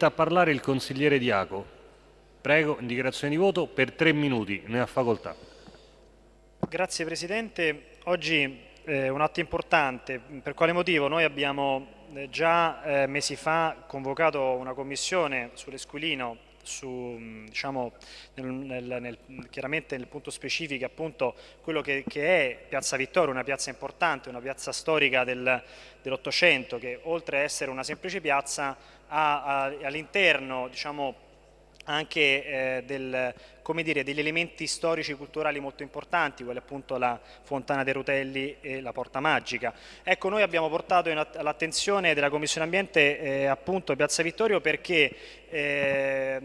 A parlare il consigliere Diaco. Prego, dichiarazione di voto per tre minuti, ne ha facoltà. Grazie Presidente. Oggi eh, un atto importante. Per quale motivo? Noi abbiamo eh, già eh, mesi fa convocato una commissione sull'Esquilino su, diciamo, nel, nel, nel, chiaramente nel punto specifico appunto quello che, che, è Piazza Vittorio, una piazza importante, una piazza storica del, dell'Ottocento che oltre a essere una semplice piazza ha, ha all'interno diciamo, anche eh, del, dire, degli elementi storici e culturali molto importanti, quali appunto la Fontana dei Rutelli e la Porta Magica. Ecco, noi abbiamo portato all'attenzione della Commissione Ambiente eh, appunto Piazza Vittorio perché eh,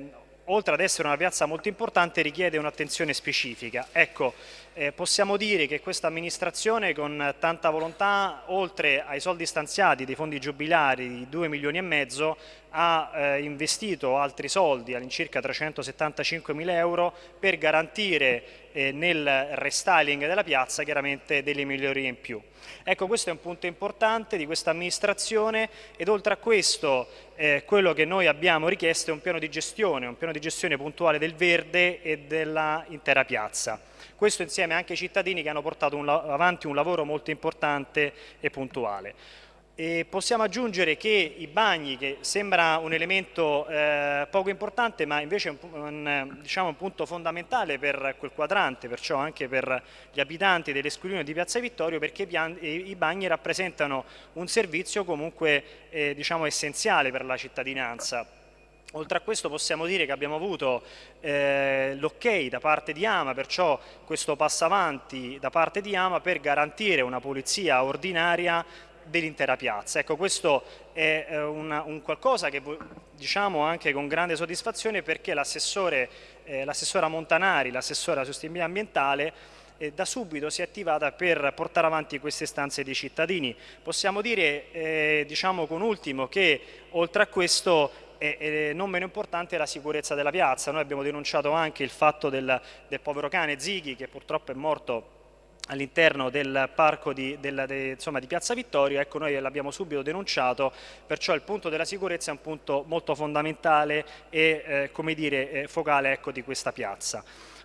oltre ad essere una piazza molto importante richiede un'attenzione specifica. Ecco, eh, possiamo dire che questa amministrazione con tanta volontà, oltre ai soldi stanziati dei fondi giubilari di 2 milioni e mezzo, ha eh, investito altri soldi, all'incirca 375 mila euro, per garantire eh, nel restyling della piazza chiaramente delle migliorie in più. Ecco, questo è un punto importante di questa amministrazione ed oltre a questo eh, quello che noi abbiamo richiesto è un piano di gestione, un piano di gestione puntuale del verde e dell'intera piazza. Questo insieme anche ai cittadini che hanno portato un, avanti un lavoro molto importante e puntuale. E possiamo aggiungere che i bagni, che sembra un elemento eh, poco importante, ma invece è un, un, diciamo un, punto fondamentale per quel quadrante, perciò anche per gli abitanti dell'Esquilino di Piazza Vittorio, perché i bagni rappresentano un servizio comunque eh, diciamo essenziale per la cittadinanza. Oltre a questo possiamo dire che abbiamo avuto eh, l'ok da parte di Ama, perciò questo passo avanti da parte di Ama per garantire una pulizia ordinaria dell'intera piazza. Ecco, questo è eh, una, un qualcosa che diciamo anche con grande soddisfazione perché eh, l'assessora Montanari, l'assessora sostenibilità ambientale, eh, da subito si è attivata per portare avanti queste stanze dei cittadini. Possiamo dire, eh, diciamo con ultimo, che oltre a questo e, non meno importante è la sicurezza della piazza. Noi abbiamo denunciato anche il fatto del, del povero cane Zighi che purtroppo è morto all'interno del parco di, del, de, insomma, di, Piazza Vittorio, ecco noi l'abbiamo subito denunciato, perciò il punto della sicurezza è un punto molto fondamentale e eh, come dire, eh, focale ecco, di questa piazza.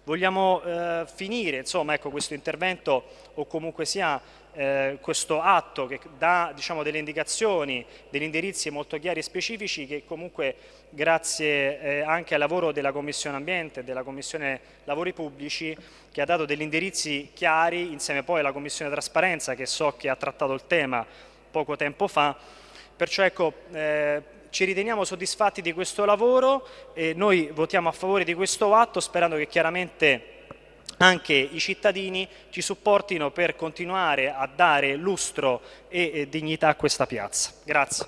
Vogliamo eh, finire insomma, ecco, questo intervento o comunque sia eh, questo atto che dà diciamo, delle indicazioni, degli indirizzi molto chiari e specifici che comunque grazie eh, anche al lavoro della Commissione Ambiente e della Commissione Lavori Pubblici che ha dato degli indirizzi chiari insieme poi alla Commissione Trasparenza che so che ha trattato il tema poco tempo fa, perciò ecco eh, ci riteniamo soddisfatti di questo lavoro e noi votiamo a favore di questo atto sperando che chiaramente anche i cittadini ci supportino per continuare a dare lustro e dignità a questa piazza. Grazie.